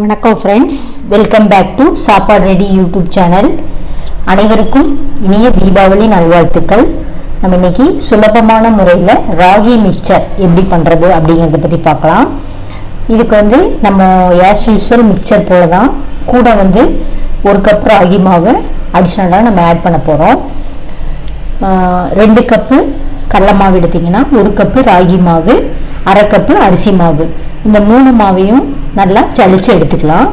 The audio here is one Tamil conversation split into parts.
வணக்கம் friends welcome back to Sappadu ready YouTube channel அனைவருக்கும் இனிய தீபாவளி நல்வாழ்த்துக்கள். நம்ம இன்னைக்கு சுலபமான முறையில் ராகி மிக்சர் எப்படி பண்ணுறது அப்படிங்கிறத பற்றி பார்க்கலாம். இதுக்கு வந்து நம்ம ஆஸ் யூஸ்வல் மிக்சர் போல தான் கூட வந்து ஒரு கப் ராகி மாவு அடிஷ்னலாக நம்ம ஆட் பண்ண போகிறோம் ரெண்டு கப்பு கடலை மாவு எடுத்திங்கன்னா ஒரு கப்பு ராகி மாவு அரை கப்பு அரிசி மாவு. இந்த மூணு மாவையும் நல்லா சளிச்சு எடுத்துக்கலாம்.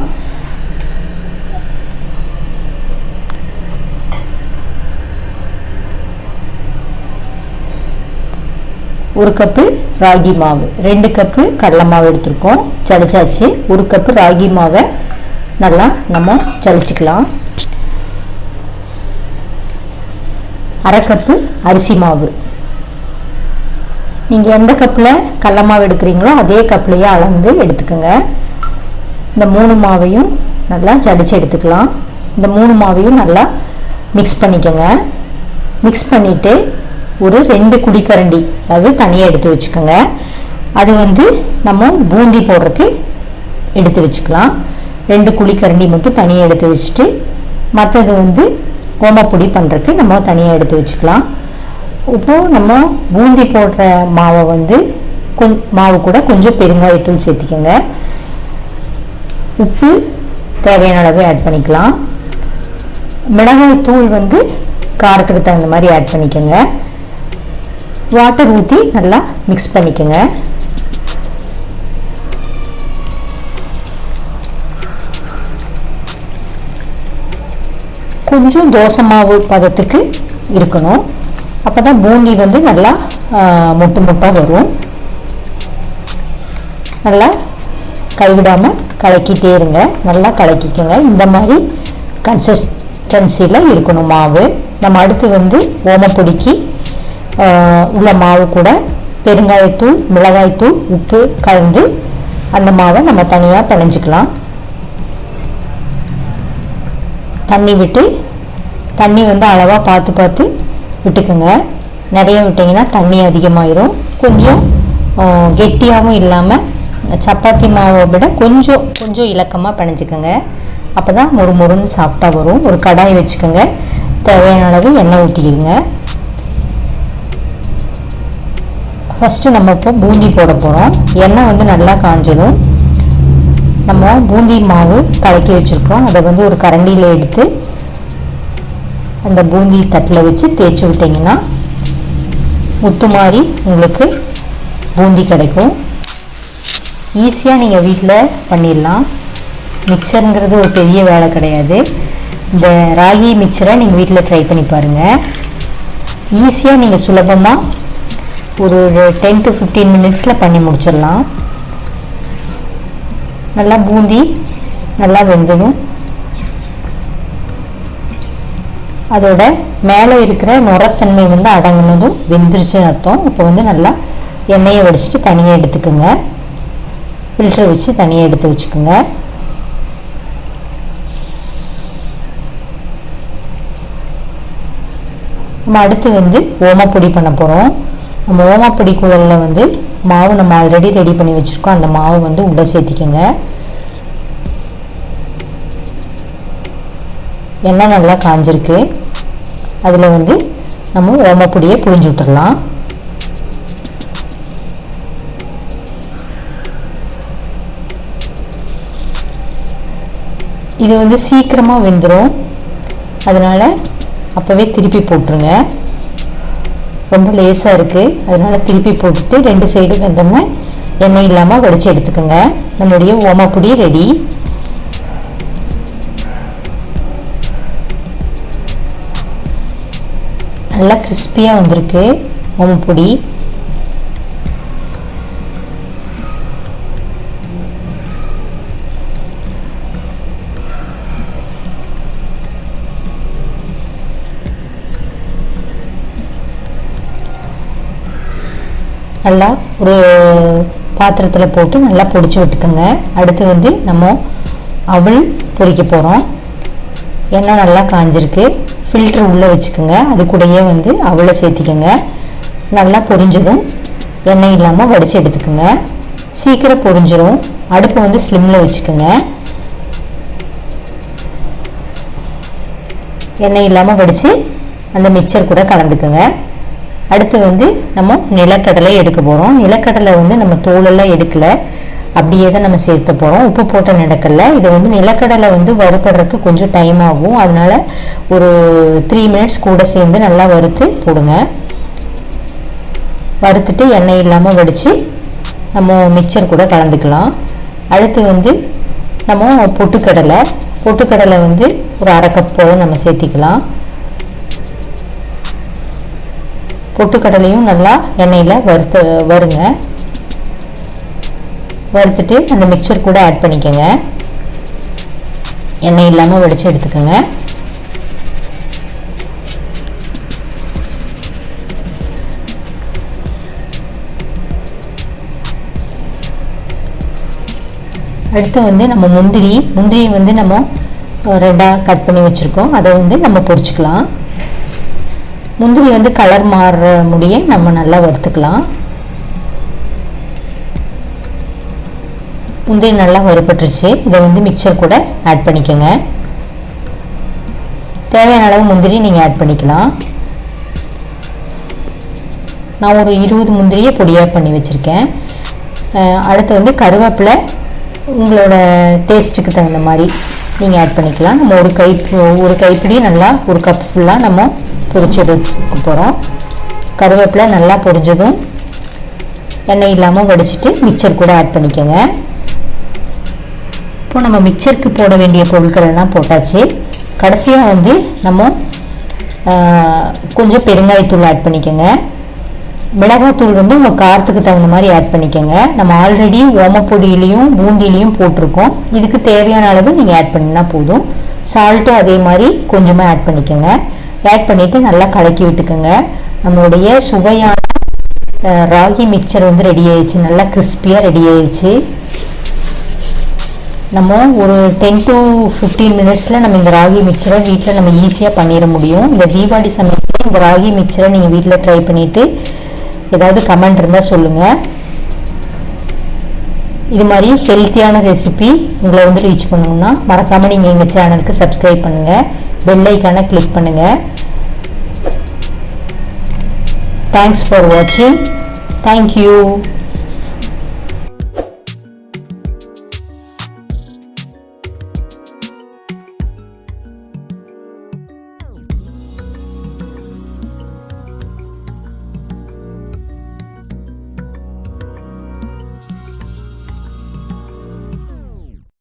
ஒரு கப்பு ராகி மாவு ரெண்டு கப்பு கடலை மாவு எடுத்திருக்கோம். சளிச்சாச்சு. ஒரு கப்பு ராகி மாவை நல்லா நம்ம சளிச்சுக்கலாம். அரை கப்பு அரிசி மாவு. நீங்கள் எந்த கப்பில் கடல மாவு எடுக்கிறீங்களோ அதே கப்லேயே அளந்து எடுத்துக்கோங்க. இந்த மூணு மாவையும் நல்லா ஜடிச்சு எடுத்துக்கலாம். இந்த மூணு மாவையும் நல்லா மிக்ஸ் பண்ணிக்கோங்க. மிக்ஸ் பண்ணிவிட்டு ஒரு ரெண்டு குடிக்கரண்டி அதாவது தனியாக எடுத்து வச்சுக்கோங்க. அது வந்து நம்ம பூந்தி போடுறதுக்கு எடுத்து வச்சுக்கலாம். ரெண்டு குழிக்கரண்டி மட்டும் தனியாக எடுத்து வச்சுட்டு மற்றது வந்து கோமப்பொடி பண்ணுறதுக்கு நம்ம தனியாக எடுத்து வச்சுக்கலாம். இப்போது நம்ம பூந்தி போடுற மாவை வந்து கொஞ் மாவு கூட கொஞ்சம் பெருங்காயத்தூள் சேர்த்திக்கோங்க. உப்பு தேவையான அளவு ஆட் பண்ணிக்கலாம். மிளகாய் தூள் வந்து காரத்துக்கு தகுந்த மாதிரி ஆட் பண்ணிக்கோங்க. வாட்டர் ஊற்றி நல்லா மிக்ஸ் பண்ணிக்கோங்க. கொஞ்சம் தோசை மாவு பதத்துக்கு இருக்கணும். அப்போ தான் பூந்தி வந்து நல்லா மொட்டு மொட்டாக வரும். நல்லா கைவிடாமல் கலக்கிட்டே இருங்க. நல்லா கலக்கிக்கோங்க. இந்த மாதிரி கன்சிஸ்டன்சியில் இருக்கணும் மாவு. நம்ம அடுத்து வந்து ஓமப்பொடிக்கு உள்ள மாவு கூட பெருங்காயத்தூள் மிளகாய்த்தூள் உப்பு கலந்து அந்த மாவை நம்ம தனியாக பிணைஞ்சிக்கலாம். தண்ணி விட்டு தண்ணி வந்து அளவாக பார்த்து பார்த்து விட்டுக்குங்க. நிறைய விட்டிங்கன்னா தண்ணி அதிகமாயிரும். கொஞ்சம் கெட்டியாகவும் இல்லாமல் சப்பாத்தி மாவை விட கொஞ்சம் கொஞ்சம் இலக்கமாக பிணைஞ்சிக்கோங்க. அப்போ தான் மொறு மொறுன்னு சாஃப்டாக வரும். ஒரு கடாய் வச்சுக்கோங்க. தேவையான அளவு எண்ணெய் ஊற்றிக்கிடுங்க ஃபஸ்ட்டு நம்ம இப்போ பூந்தி போட போகிறோம் எண்ணெய் வந்து நல்லா காஞ்சதும் நம்ம பூந்தி மாவு கலக்கி வச்சுருக்கோம் அதை வந்து ஒரு கரண்டியில் எடுத்து அந்த பூந்தி தட்டில் வச்சு தேய்ச்சி விட்டிங்கன்னா முத்து மாதிரி உங்களுக்கு பூந்தி கிடைக்கும். ஈஸியாக நீங்கள் வீட்டில் பண்ணிடலாம். மிக்சருங்கிறது ஒரு பெரிய வேலை கிடையாது. இந்த ராகி மிக்சரை நீங்கள் வீட்டில் ட்ரை பண்ணி பாருங்கள் ஈஸியாக நீங்கள் சுலபமாக ஒரு டென் டு ஃபிஃப்டீன் மினிட்ஸில் பண்ணி முடிச்சிடலாம். நல்லா பூந்தி நல்லா வெந்ததும் அதோட மேலே இருக்கிற நுரத்தன்மை வந்து அடங்கினதும் வெந்துருச்சுன்னு அர்த்தம். இப்போ வந்து நல்லா எண்ணெயை வடிச்சிட்டு தனியாக எடுத்துக்கோங்க. ஃபில்டர் வச்சு தனியாக எடுத்து வச்சுக்கோங்க. நம்ம அடுத்து வந்து ஓமப்பொடி பண்ண போகிறோம் நம்ம ஓமப்பொடி குழலில் வந்து மாவு நம்ம ஆல்ரெடி ரெடி பண்ணி வச்சுருக்கோம். அந்த மாவு வந்து உள்ளே சேர்த்திக்கோங்க. எண்ணெய் நல்லா காஞ்சிருக்கு. அதில் வந்து நம்ம ஓமப்பொடியை புழிஞ்சு விட்டுடலாம் இது வந்து சீக்கிரமாக வெந்துடும் அதனால் அப்போவே திருப்பி போட்டுருங்க. ரொம்ப லேசாக இருக்குது அதனால் திருப்பி போட்டுட்டு ரெண்டு சைடு வெந்தோம்னா எண்ணெய் இல்லாமல் வடித்து எடுத்துக்கோங்க. நம்மளுடைய ஓமப்பொடி ரெடி நல்லா கிறிஸ்பியாக வந்திருக்கு ஓமப்பொடி நல்லா ஒரு பாத்திரத்தில் போட்டு நல்லா பொடிச்சு விட்டுக்கோங்க. அடுத்து வந்து நம்ம அவள் பொறிக்க போகிறோம் எண்ணெய் நல்லா காஞ்சிருக்கு. ஃபில்ட்ரு உள்ளே வச்சுக்கோங்க. அது கூடயே வந்து அவளை சேர்த்திக்கோங்க. நல்லா பொரிஞ்சதும் எண்ணெய் இல்லாமல் வடித்து எடுத்துக்கோங்க. சீக்கிரம் பொரிஞ்சிடும் அடுப்பை வந்து ஸ்லிம்மில் வச்சுக்கோங்க. எண்ணெய் இல்லாமல் வடித்து அந்த மிக்சர் கூட கலந்துக்குங்க. அடுத்து வந்து நம்ம நிலக்கடலை எடுக்க போகிறோம் நிலக்கடலை வந்து நம்ம தோலெல்லாம் எடுக்கலை. அப்படியே தான் நம்ம சேர்த்து போகிறோம் உப்பு போட்ட நிலக்கடலை. இது வந்து நிலக்கடலை வந்து வறுபடுறதுக்கு கொஞ்சம் டைம் ஆகும். அதனால் ஒரு த்ரீ மினிட்ஸ் கூட சேர்ந்து நல்லா வறுத்து போடுங்க. வறுத்துட்டு எண்ணெய் இல்லாமல் வடித்து நம்ம மிக்சர் கூட கலந்துக்கலாம். அடுத்து வந்து நம்ம பொட்டுக்கடலை. பொட்டுக்கடலை வந்து ஒரு அரை கப் போல் நம்ம சேர்த்திக்கலாம். பொட்டுக்கடலையும் நல்லா எண்ணெயில் வறுத்து வருங்க. வறுத்துட்டு அந்த மிக்சர் கூட ஆட் பண்ணிக்கோங்க. எண்ணெய் இல்லாமல் வடித்து எடுத்துக்கோங்க. அடுத்து வந்து நம்ம முந்திரி. முந்திரியை வந்து நம்ம ரெண்டாக கட் பண்ணி வச்சுருக்கோம். அதை வந்து நம்ம பொரிச்சுக்கலாம். முந்திரி வந்து கலர் மாறுற முடிய நம்ம நல்லா வறுத்துக்கலாம். முந்திரி நல்லா வறுபட்டுருச்சு. இதை வந்து மிக்சர் கூட ஆட் பண்ணிக்கோங்க. தேவையான அளவு முந்திரி நீங்கள் ஆட் பண்ணிக்கலாம். நான் ஒரு இருபது முந்திரியை பொடியாக பண்ணி வச்சுருக்கேன். அடுத்து வந்து கருவேப்பிலை உங்களோட டேஸ்ட்டுக்கு தகுந்த மாதிரி. நீங்கள் ஆட் பண்ணிக்கலாம். நம்ம ஒரு கை ஒரு கைப்பிடி நல்லா ஒரு கப் ஃபுல்லாக நம்ம பொரிச்சு எடுக்க போகிறோம் கருவேப்பிலை நல்லா பொரிஞ்சதும் எண்ணெய் இல்லாமல் வடிச்சிட்டு மிக்சர் கூட ஆட் பண்ணிக்கோங்க. இப்போ நம்ம மிக்சருக்கு போட வேண்டிய பொருட்கள் எல்லாம் போட்டாச்சு. கடைசியாக வந்து நம்ம கொஞ்சம் பெருங்காயத்தூள் ஆட் பண்ணிக்கோங்க. மிளகாத்தூள் வந்து உங்கள் காரத்துக்கு தகுந்த மாதிரி ஆட் பண்ணிக்கோங்க. நம்ம ஆல்ரெடி ஓமப்பொடியிலையும் பூந்திலையும் போட்டிருக்கோம். இதுக்கு தேவையான அளவு நீங்கள் ஆட் பண்ணினா போதும். சால்ட்டும் அதே மாதிரி கொஞ்சமாக ஆட் பண்ணிக்கோங்க. ஆட் பண்ணிவிட்டு நல்லா கலக்கி விட்டுக்கோங்க. நம்மளுடைய சுவையான ராகி மிக்சர் வந்து ரெடி ஆயிடுச்சு. நல்லா கிறிஸ்பியாக ரெடி ஆயிடுச்சு. நம்ம ஒரு டென் டு ஃபிஃப்டீன் மினிட்ஸில் நம்ம இந்த ராகி மிக்சரை வீட்டில் நம்ம ஈஸியாக பண்ணிட முடியும். இந்த தீபாவளி சமயத்தில் இந்த ராகி மிக்சரை நீங்கள் வீட்டில் ட்ரை பண்ணிவிட்டு ஏதாவது கமெண்ட் இருந்தால் சொல்லுங்கள் இது மாதிரி ஹெல்த்தியான ரெசிபி உங்களை வந்து ரீச் பண்ணணும்னா மறக்காமல் நீங்கள் எங்கள் சேனலுக்கு சப்ஸ்கிரைப் பண்ணுங்கள் பெல்லைக்கான கிளிக் பண்ணுங்கள் தேங்க்ஸ் ஃபார் வாட்சிங் தேங்க்யூ